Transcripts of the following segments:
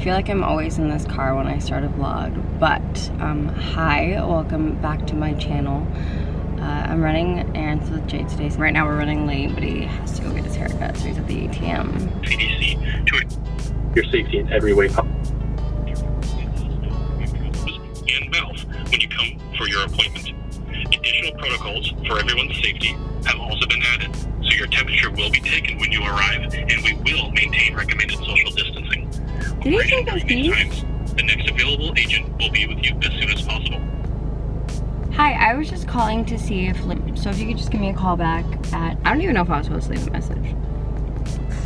feel like I'm always in this car when I start a vlog, but um, hi, welcome back to my channel. Uh, I'm running errands with Jay today. Right now we're running late, but he has to go get his haircut, so he's at the ATM. CDC to your safety in every way. And mouth when you come for your appointment. Additional protocols for everyone's safety have also been added, so your temperature will be taken when you arrive, and we will maintain recommended social distancing. Did he Operating take those during these keys? times, The next available agent will be with you as soon as possible. Hi, I was just calling to see if, like, so if you could just give me a call back at, I don't even know if I was supposed to leave a message.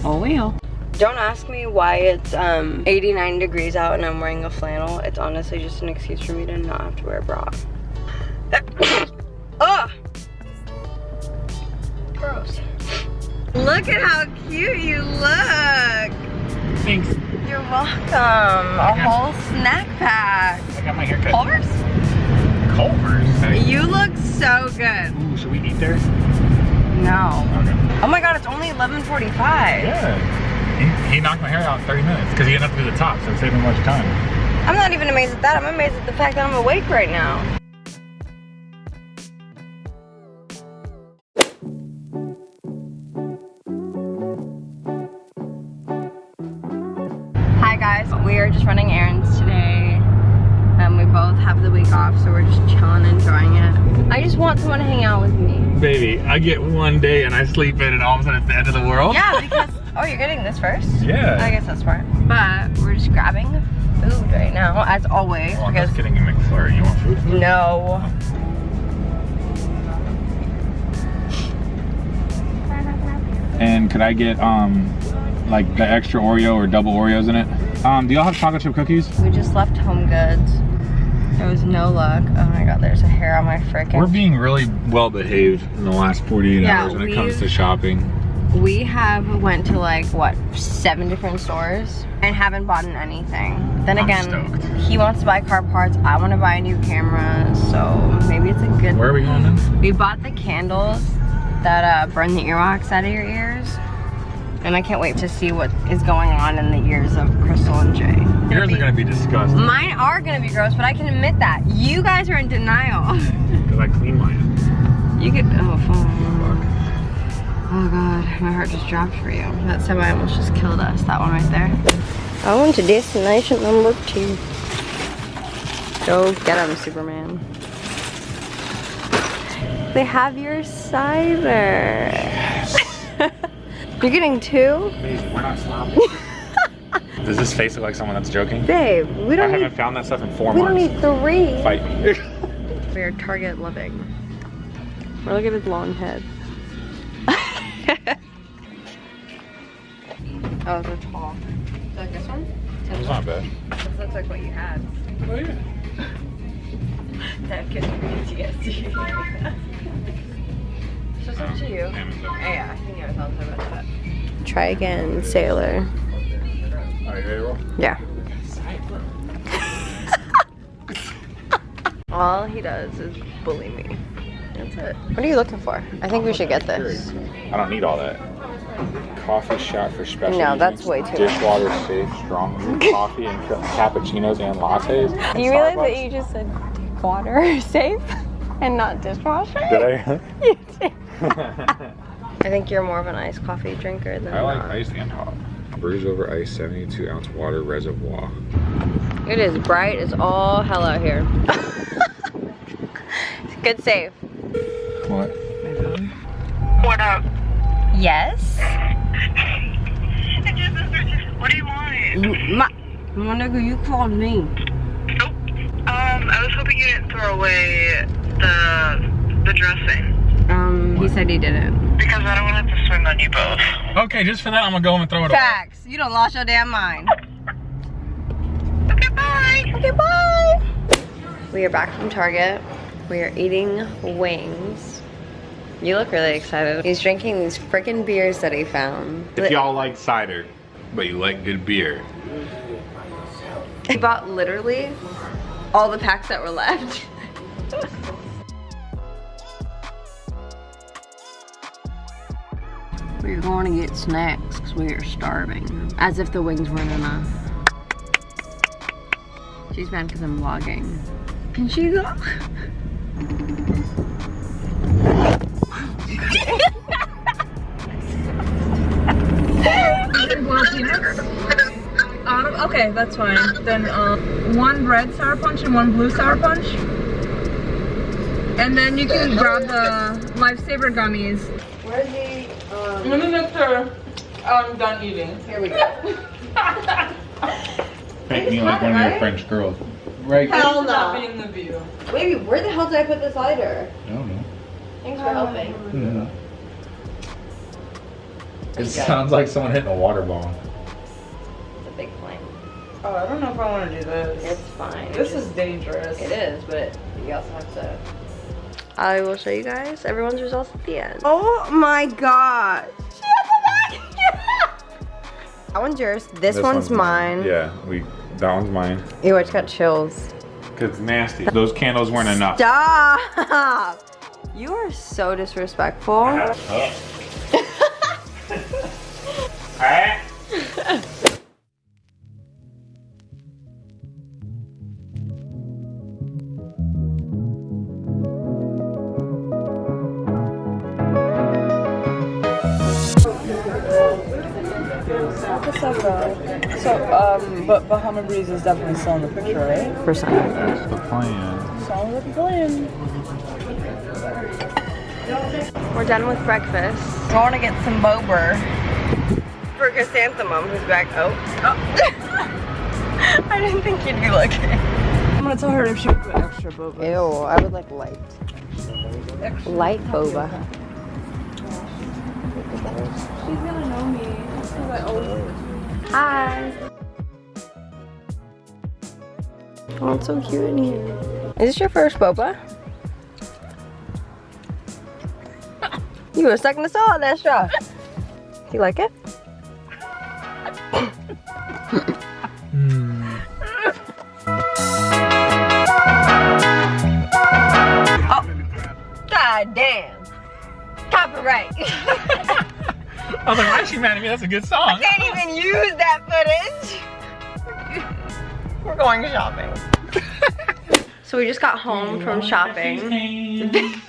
Oh well. Don't ask me why it's um 89 degrees out and I'm wearing a flannel. It's honestly just an excuse for me to not have to wear a bra. Ugh! Gross. Look at how cute you look! Thanks. You're welcome. A whole snack pack. I got my haircut. Culver's? Culver's. You look so good. Ooh, should we eat there? No. Okay. Oh my god, it's only 11.45. Yeah. He, he knocked my hair out in 30 minutes because he have to do the top, so it saved him much time. I'm not even amazed at that. I'm amazed at the fact that I'm awake right now. We're just chilling, enjoying it. I just want someone to hang out with me. Baby, I get one day and I sleep in and all of a sudden it's the end of the world. Yeah, because, oh, you're getting this first? Yeah. I guess that's smart. But we're just grabbing food right now, as always, Oh, I'm because just getting a McFlurry. You want food? food? no. And could I get um like the extra Oreo or double Oreos in it? Um, do y'all have chocolate chip cookies? We just left Home Goods. Was no luck. Oh my god, there's a hair on my freaking. We're being really well behaved in the last 48 Yeah, hours when it comes to shopping. We have went to like what seven different stores and haven't bought anything. Then I'm again, stoked. he wants to buy car parts. I want to buy a new camera, so maybe it's a good. Where are we going then? We bought the candles that uh, burn the earwax out of your ears. And I can't wait to see what is going on in the ears of Crystal and Jay. Yours are gonna be disgusting. Mine are gonna be gross, but I can admit that. You guys are in denial. Because I clean mine. You could, oh, fuck. Fuck. Oh god, my heart just dropped for you. That semi almost just killed us, that one right there. I went to destination number two. Go get him, Superman. They have your cider. You're getting two? Amazing, we're not sloppy. Does this face look like someone that's joking? Babe, we don't I haven't need, found that stuff in four we don't months. need three. Fight me. We are Target living. Or look at his long head. oh, they're tall. Is that this one? It's not bad. This looks like what you had. Oh yeah. That gives me PTSD. So it's up to you. Um, Amazon. yeah, I think I was also about that. Try again, sailor. Are you ready to roll? Yeah. All he does is bully me. That's it. What are you looking for? I think we should get this. I don't need all that. Coffee shot for special. No, that's drinks, way too much. Dishwater safe, strong room coffee and cappuccinos and lattes. Do you realize that you just said water safe and not dishwasher? Did I? You did. I think you're more of an iced coffee drinker than I like not. iced and hot. Brews over ice, 72 ounce water reservoir. It is bright as all hell out here. Good save. What? What up? Yes. What do you want? My, my nigga, you called me. Oh, um, I was hoping you didn't throw away the the dressing Um, he said he didn't. because I don't want it to swing on you both. Okay, just for that, I'm gonna go home and throw it away. Facts. You don't lost your damn mind. Okay, bye. Okay, bye. We are back from Target. We are eating wings. You look really excited. He's drinking these freaking beers that he found. If y'all like cider, but you like good beer, He bought literally all the packs that were left. We're going to get snacks because we are starving. As if the wings weren't enough. She's mad because I'm vlogging. Can she go? Um, okay, that's fine. Then um, one red sour punch and one blue sour punch. And then you can grab the lifesaver gummies. Where's the, um, Let me make sure I'm done eating. here we go. Make me like one of your? French girls. Right. Hell Not no. being the view. Baby, where the hell did I put this lighter? I don't know. Thanks for helping. Mm-hmm. It sounds like someone hitting a water balloon. The big flame. Oh, I don't know if I want to do this. It's fine. This It's is dangerous. It is, but you also have to. I will show you guys everyone's results at the end. Oh my god. She has. That one's yours. This, one's, mine. Yeah, we. That one's mine. Ew, I just got chills. Cause it's nasty. Those candles weren't enough. Stop! You are so disrespectful. So, um, but Bahama Breeze is definitely still in the picture, right? For some. That's the plan. Sounds like a plan. We're done with breakfast. I want to get some boba for chrysanthemum, who's back. Oh. I didn't think you'd be looking. I'm gonna tell her if she would put extra boba. Ew, I would like light. Light boba. She's gonna know me. Because I always Hi. Oh, it's so cute in here. Is this your first boba? you were sucking the salt on that straw. Do you like it? Mad at me? That's a good song. I can't even use that footage. We're going shopping. so we just got home from shopping.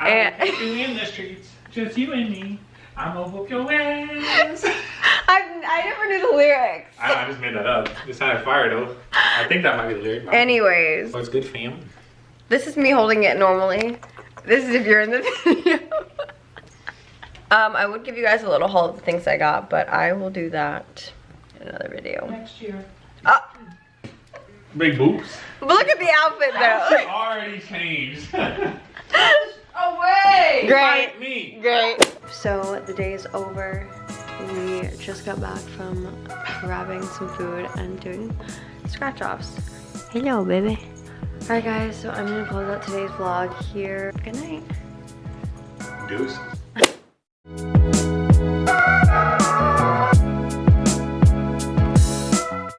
And in the streets, just you and me. I'm gonna whoop your ass. I, I never knew the lyrics. I, I just made that up. It sounded fire though. I think that might be the lyric. Anyways, oh, What's good, fam? this is me holding it normally. This is if you're in the video. Um, I would give you guys a little haul of the things I got, but I will do that in another video. next year. Oh, Big boobs. but look at the outfit though. already changed. Away! Great. me. Great. So the day is over. We just got back from grabbing some food and doing scratch offs. Hello, baby. Alright guys, so I'm gonna close out today's vlog here. Good night. Deuces.